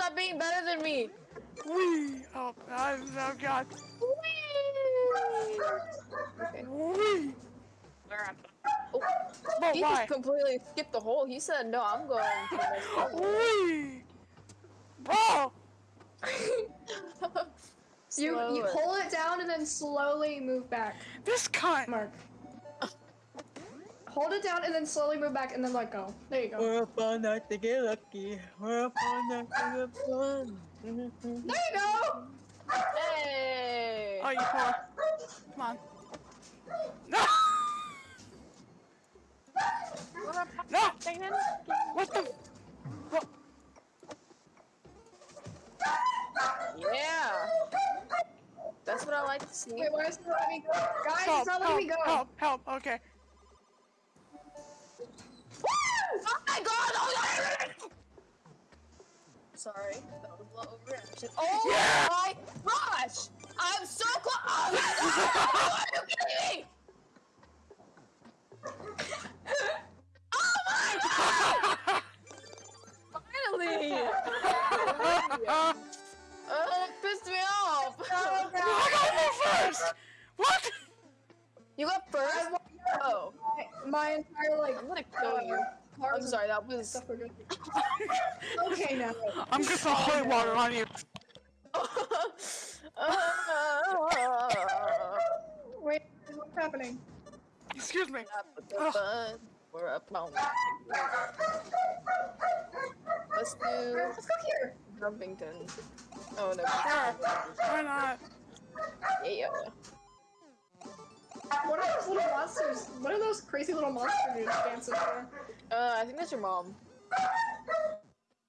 stop being better than me. Wee! Oh, I, oh god. Okay. Wee! Oh, But he why? just completely skipped the hole. He said, "No, I'm going." To this. Wee! Bro! You, you Slower. hold it down and then slowly move back. This cunt! Mark. Hold it down and then slowly move back and then let go. There you go. We're up all night to get lucky. We're up all night to have fun. There you go! Hey! Oh, you poor. Come on. No! No! What the? What? Yeah! That's what I like to see. Wait, why is it letting me go? Guys, Help, it's not letting me go. help, help, okay. You got first? Oh, My, my entire, like, I'm gonna kill you. I'm sorry, that was. stuff we're good. Okay, now. I'm just gonna holy water on you. Wait, what's happening? Excuse me. We're up on. Let's do Let's go here. Grumpington. Oh no. Why not? Yeah. What are those little monsters? What are those crazy little monster dudes dancing for? Uh, I think that's your mom.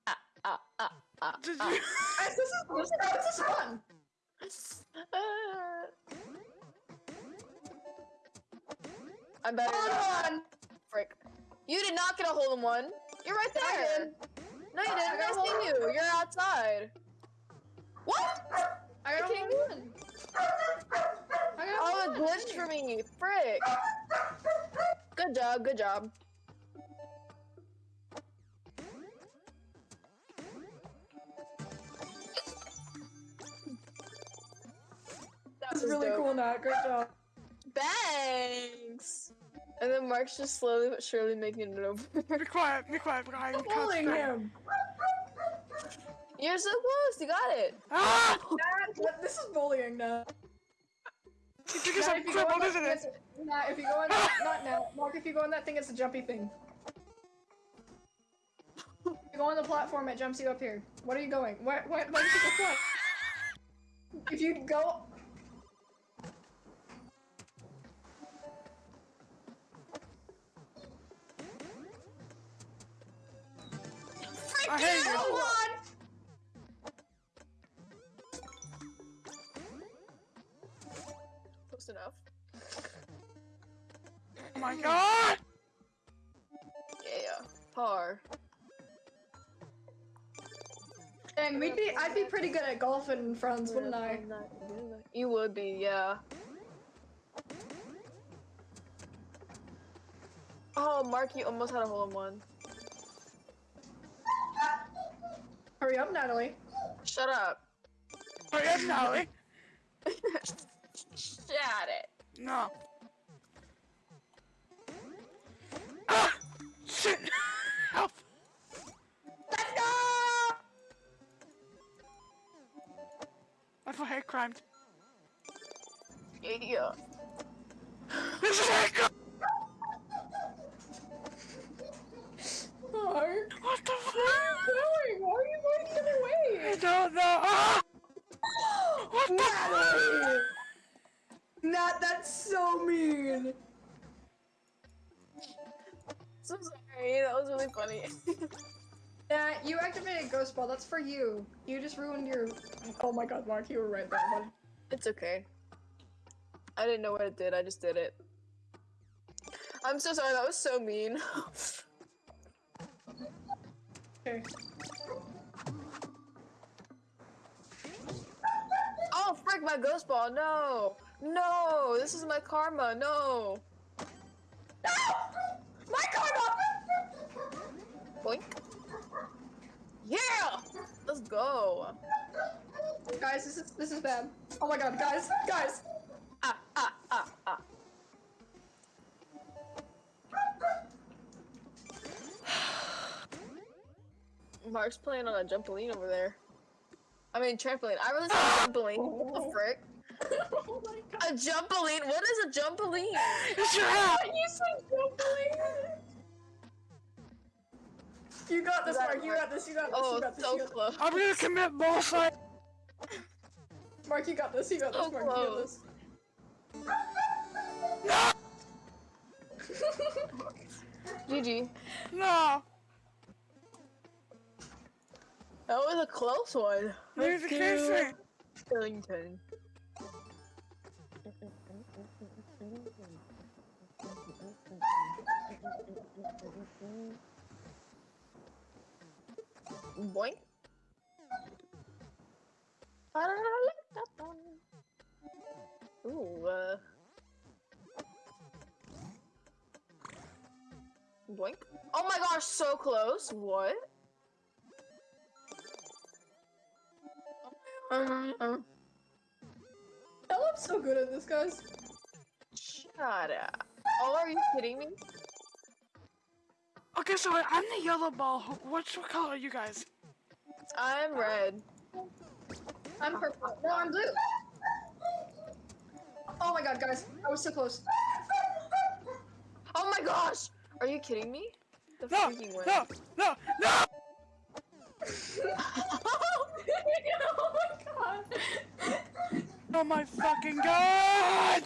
Ah, ah, ah, ah, Did ah. you? This is this is, this is fun. Uh, I'm better Hold than on. frick. You did not get a hole in one. You're right there. No, you didn't. got I a hole seen you. You're outside. What? I I got can't one. win. I got Oh, it one. glitched for me. Frick. Good job. Good job. That was really dope. cool, Nat. Great job. Thanks. And then Mark's just slowly but surely making it over. Be quiet, be quiet, be quiet. I'm bullying him. You're so close. You got it. Ah! Nat, this is bullying now. You think it's Nat, a if you go on cripple, that isn't it? it's a- Nat, if you go on that, not now. Mark, if you go on that thing, it's a jumpy thing. If you go on the platform, it jumps you up here. What are you going? Where, where, where did you go? If you go... I hate you. Enough. Oh my god! Yeah. Par. Dang, we'd be, I'd be pretty good at golfing in friends, wouldn't I? You would be, yeah. Oh, Mark, you almost had a hole in one. Hurry up, Natalie. Shut up. Hurry up, Natalie. Shut it. No. Ah! Shit! Help! Let's go! That's a hate crime. Yeah. This is hate crime! Mark, What the fuck? what are you doing? Why are you going the other way? I don't know. Ah! What the Natalie! Nat, that's so mean. So sorry, that was really funny. Nat, you activated Ghost Ball. That's for you. You just ruined your. Oh my God, Mark, you were right there. bud. it's okay. I didn't know what it did, I just did it. I'm so sorry, that was so mean. Okay. oh, frick, my ghost ball, no! No! This is my karma, no! No! My karma! Boink. Yeah! Let's go. Guys, this is this is bad. Oh my god, guys, guys. Ah, ah, ah, ah. Mark's playing on a trampoline over there. I mean trampoline. I really said trampoline. What the frick? Oh my god. A jumpoline? What is a jumpoline? It's your! You said trampoline. You got this, Mark. You got this. You got this. Oh, you got this. so you got close. I'm gonna commit bullshit! Mark, you got this. You got this. So Mark, you got close. No! this. GG. No! That was a close one. There's a Let's kissing! do Billington. Boink. Ooh, uh. Boink. Oh my gosh, so close. What? Um, I'm so good at this, guys. shut up. Oh, are you kidding me? Okay, so I'm the yellow ball. What's what color are you guys? I'm red. I'm purple. No, I'm blue. Oh my god, guys. I was so close. Oh my gosh! Are you kidding me? The No! freaking win. No! No! No! oh my god. Oh my fucking god!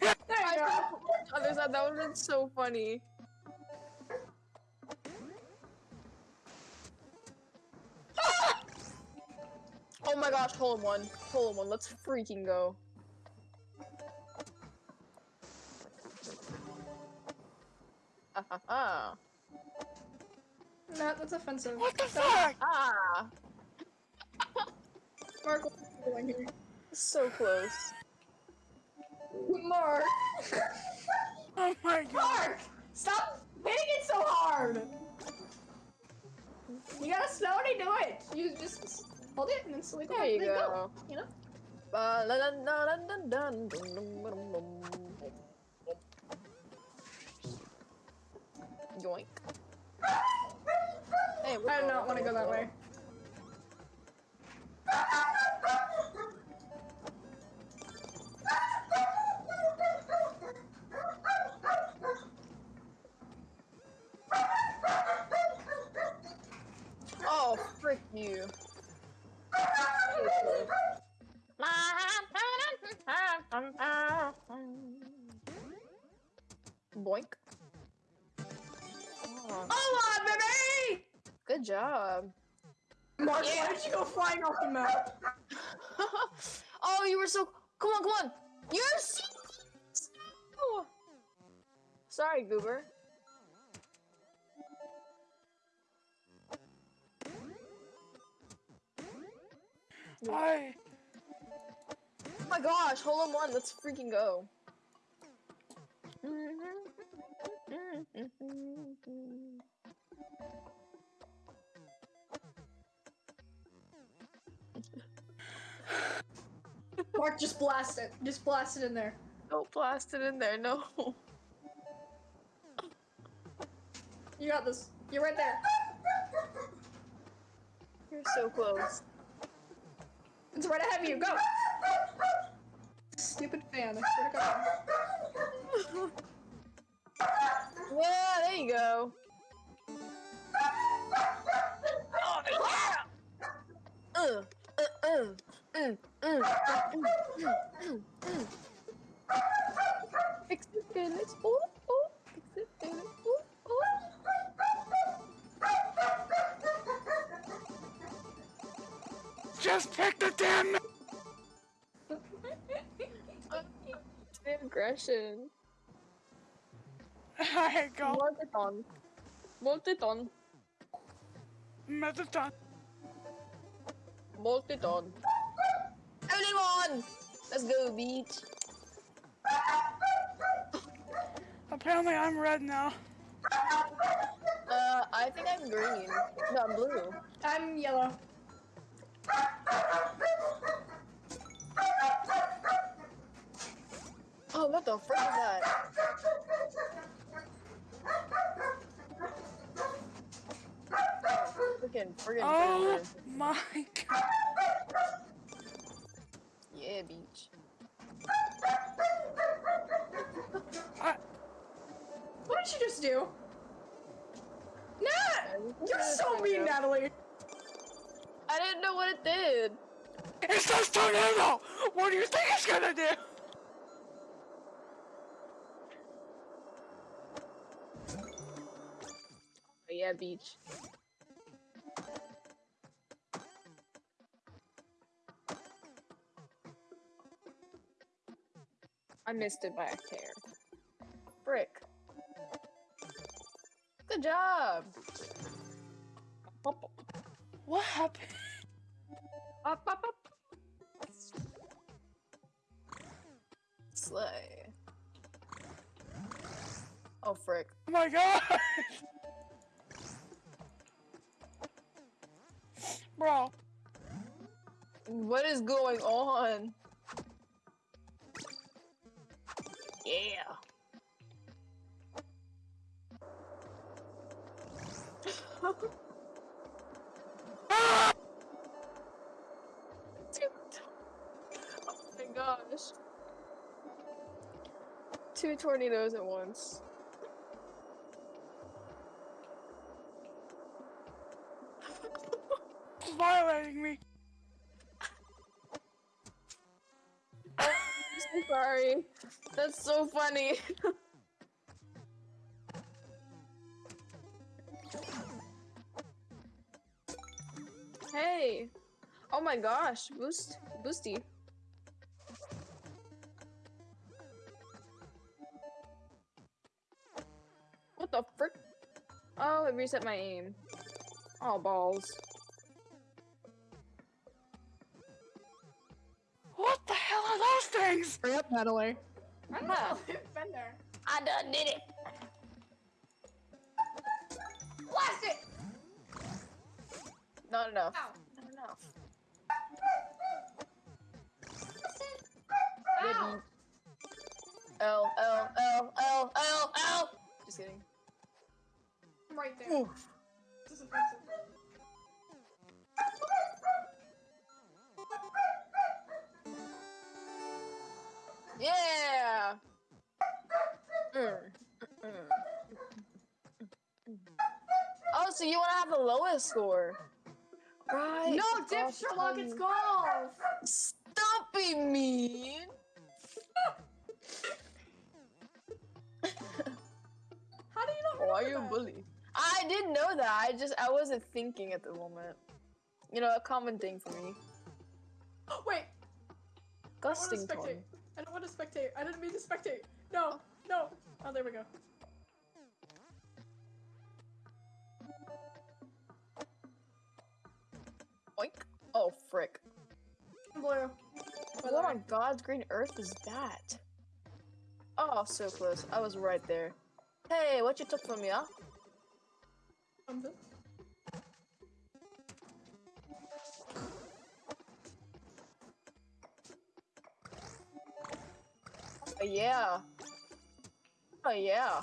There you go. That would have been so funny. Oh my gosh, hole in one. Hole in one. Let's freaking go. Ha ha ha. Matt, that's offensive. What the fuck? Ah! Mark, what are you doing here? So close. Mark! Oh my god. Mark! Stop hitting it so hard! You gotta slowly do it! You just hold it, and then slowly go. There you go. go. You know. Uh, la, la, la, Yoink. Hey, I do not want to go that way. Oh, frick you. Boink. Oh, on, baby! good job. Mark, Yeah. why did you go flying off the map? oh, you were so. Come on, come on. You're so. Sorry, Goober. I. Oh my gosh, hole in one. Let's freaking go. Mark, just blast it. Just blast it in there. Don't blast it in there, no. You got this. You're right there. You're so close. It's right ahead of you. Go! Stupid fan. I swear to God. Yeah, there you go. Oh, yeah! Uh, uh, uh, mm, mm, mm, mm, mm, mm. Fix it, Felix. Ooh, Just pick the damn. The aggression. I go. Multiton. Multiton. Metaton. Multiton. Everyone! Let's go, beach. Apparently, I'm red now. Uh, I think I'm green. No, I'm blue. I'm yellow. Oh, what the frick is that? Freaking, freaking, Oh freaking. my god. Yeah, beach. I, What did you just do? Nat! You're so mean, Natalie! I didn't know what it did. it says tornado! What do you think it's gonna do? Oh, yeah, beach. I missed it by a hair. Brick. Good job. What happened? up, up, up. Slay. Oh, frick. Oh my god! Bro, What is going on? Yeah. gosh. Two tornadoes at once. violating me. I'm so sorry. That's so funny. hey. Oh my gosh. Boost. Boosty. Reset my aim. Oh, balls. What the hell are those things? Hurry up, Natalie. I don't know. Huh. It's been there. I done did it. Blast it! Not enough. Ow. Not enough. Ow. L L L L L L. Just kidding. I'm right there. Oof. This is offensive. Yeah. Mm. Mm. Oh, so you want to have the lowest score? Right. No, dip Golf Sherlock, it's golf! Stop being mean. How do you not Why are you a bully? I didn't know that. I just I wasn't thinking at the moment. You know, a common thing for me. Wait, I don't want to spectate. torn. I don't want to spectate. I didn't mean to spectate. No, no. Oh, there we go. Oink. Oh frick. Blue. Oh what way. on God's green earth is that? Oh, so close. I was right there. Hey, what you took from me, huh? Oh, yeah. Oh, yeah.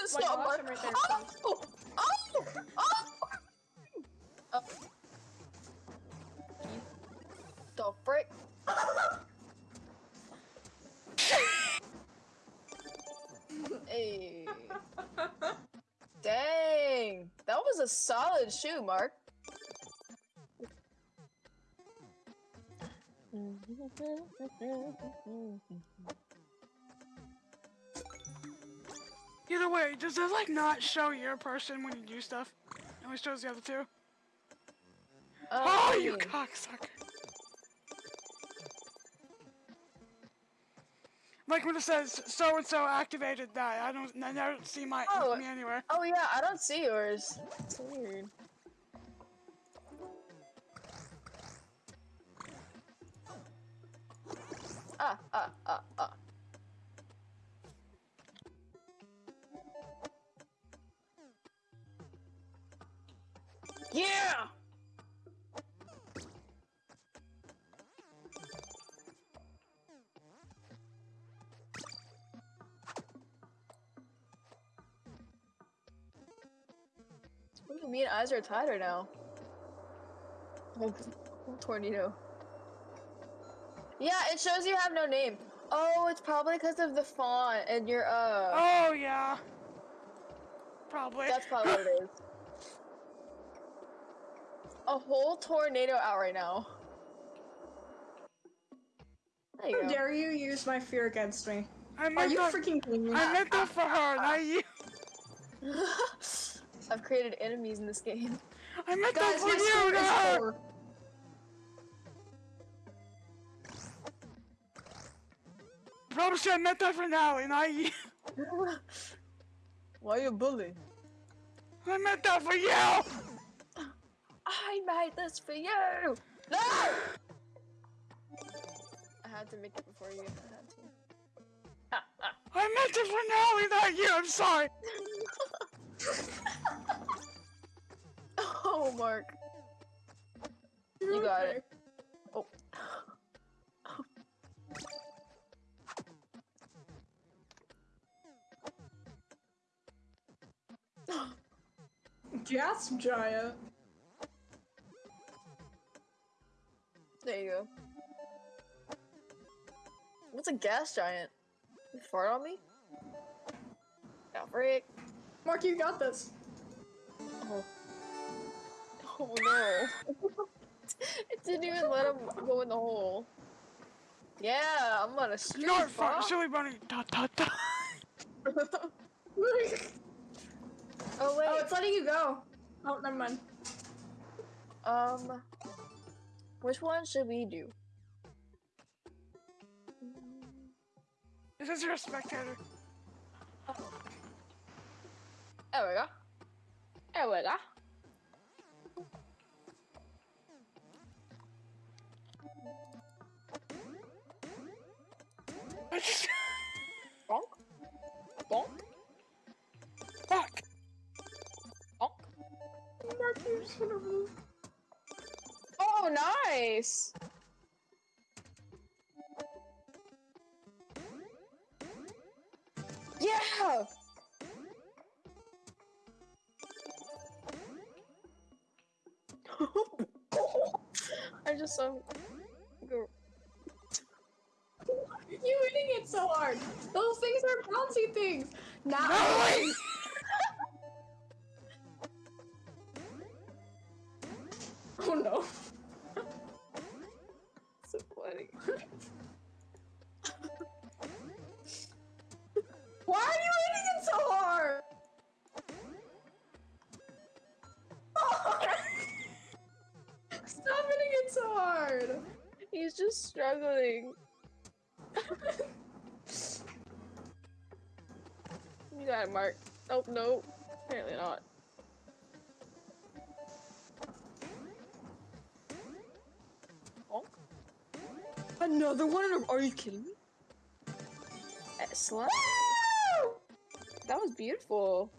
Just Wait, watch right there, Oh! Oh! Oh! Oh. The frick? hey. Dang. That was a solid shoe, Mark. Either way, does it like not show your person when you do stuff? It only shows the other two. Uh, Oh Oh, you mean? cocksucker. Like when it says so and so activated that, I don't, I don't see my Oh. me anywhere. Oh yeah, I don't see yours. It's weird. Ah, ah. Ooh, me and eyes are tighter now. Tornado. Yeah, it shows you have no name. Oh, it's probably because of the font and your uh. Oh yeah. Probably. That's probably what it is. A whole tornado out right now. There you How go. dare you use my fear against me? I Are meant you that. freaking kidding me? I meant that for her, not you. I've created enemies in this game. I meant Guys, that for my you, score is not her. four. Probably should have meant that for Natalie, not you. Why you bully? I meant that for you. I made this for you! No! I had to make it before you. I had to. I meant it for Natalie, not you. I'm sorry. Oh, Mark. You got it. Oh. Gas giant. There you go. What's a gas giant? You fart on me? Frick. Mark, you got this. Oh. Oh no. it didn't even let him go in the hole. Yeah, I'm gonna street You know what? Fuck, fuck. silly bunny. Dot dot dot. oh wait. oh, it's letting you go. Oh, never mind. Um, which one should we do? This is your spectator. There we go. There we go. Bonk. Bonk. Fuck. Bonk. Oh, nice. Yeah. I just saw him go. You hitting Those things are bouncy things. Not Natalie. It, Mark. Nope, nope. Apparently not. Bonk. Another one? in a- Are you kidding me? Eh. That was beautiful.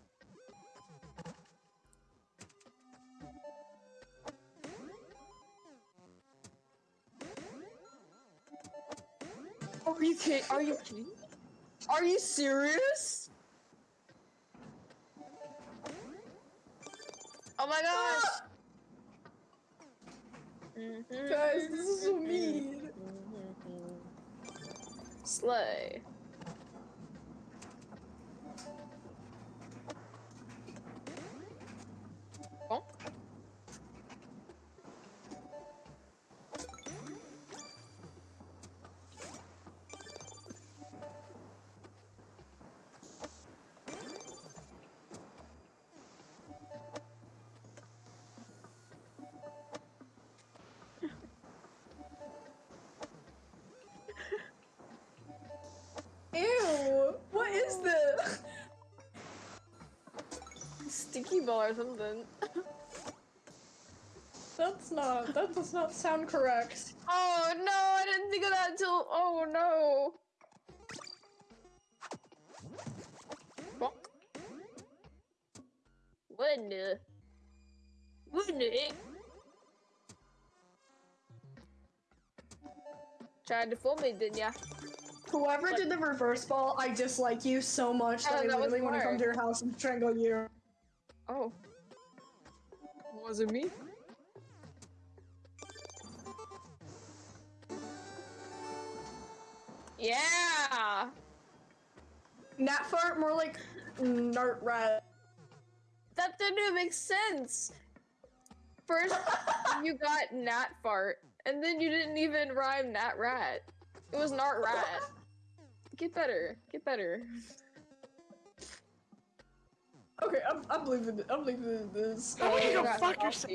Are you kidding? Are you kidding? Are you serious? Oh my gosh! Guys, this is so mean. Slay. Pokeball or something. That's not. That does not sound correct. Oh no, I didn't think of that until. Oh no. Bonk. What in the? What in? Tried to fool me, didn't ya? Whoever did the reverse ball, I dislike you so much that Oh, I that was literally want to come to your house and strangle you. Oh. Was it me? Yeah! Nat fart, more like nart rat. That didn't even make sense. First, you got Nat fart, and then you didn't even rhyme Nat rat. It was Nart rat. Get better. Get better. Okay, I'm, I'm leaving. I'm leaving this. I want you Oh, go fuck yourself.